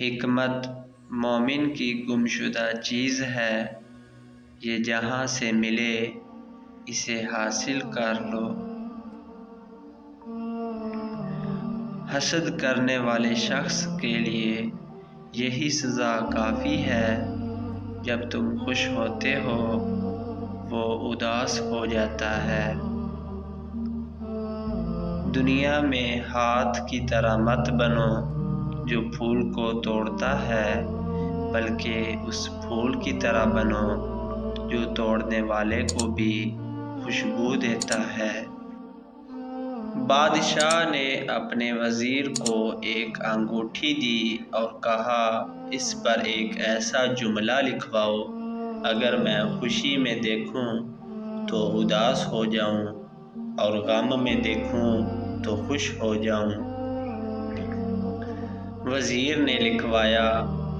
हिकमत मोमिन की गुमशुदा चीज़ है। ये जहाँ से मिले, इसे हासिल कर लो। हसद करने वाले शख्स के लिए यही सज़ा काफ़ी है। जब तुम खुश होते हो, वो उदास हो जाता है। दुनिया में हाथ की तरह मत बनो। जो फूल को तोड़ता है, बल्कि उस फूल की तरह बनो, जो तोड़ने वाले को भी खुशबू देता है। बादशाह ने अपने वज़ीर को एक अंगूठी दी और कहा, इस पर एक ऐसा जुमला लिखवाओ, अगर मैं खुशी में देखूँ तो उदास हो जाऊँ और गम में देखूँ तो खुश हो जाऊँ। वज़ीर ने लिखवाया,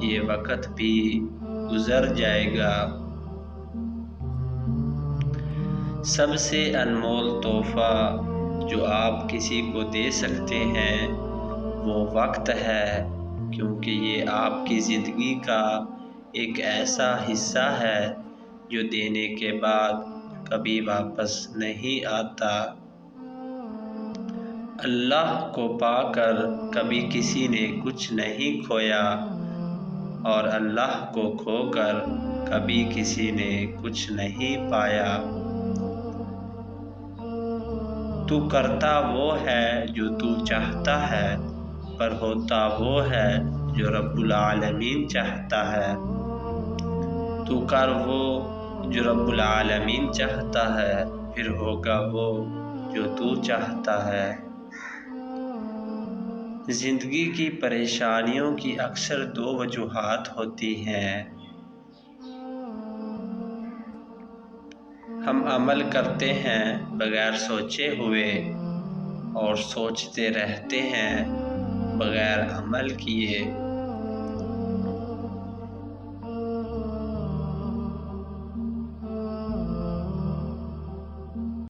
ये वक़्त भी गुज़र जाएगा। सबसे अनमोल तोहफ़ा जो आप किसी को दे सकते हैं, वो वक्त है, क्योंकि ये आपकी ज़िंदगी का एक ऐसा हिस्सा है, जो देने के बाद कभी वापस नहीं आता। अल्लाह को पाकर कभी किसी ने कुछ नहीं खोया और अल्लाह को खोकर कभी किसी ने कुछ नहीं पाया। तू करता वो है जो तू चाहता है, पर होता वो है जो रब्बुल आलमीन चाहता है। तू कर वो जो रब्बुल आलमीन चाहता है, फिर होगा वो जो तू चाहता है। ज़िंदगी की परेशानियों की अक्सर दो वजूहत होती हैं। हम अमल करते हैं बग़ैर सोचे हुए और सोचते रहते हैं बग़ैर अमल किए।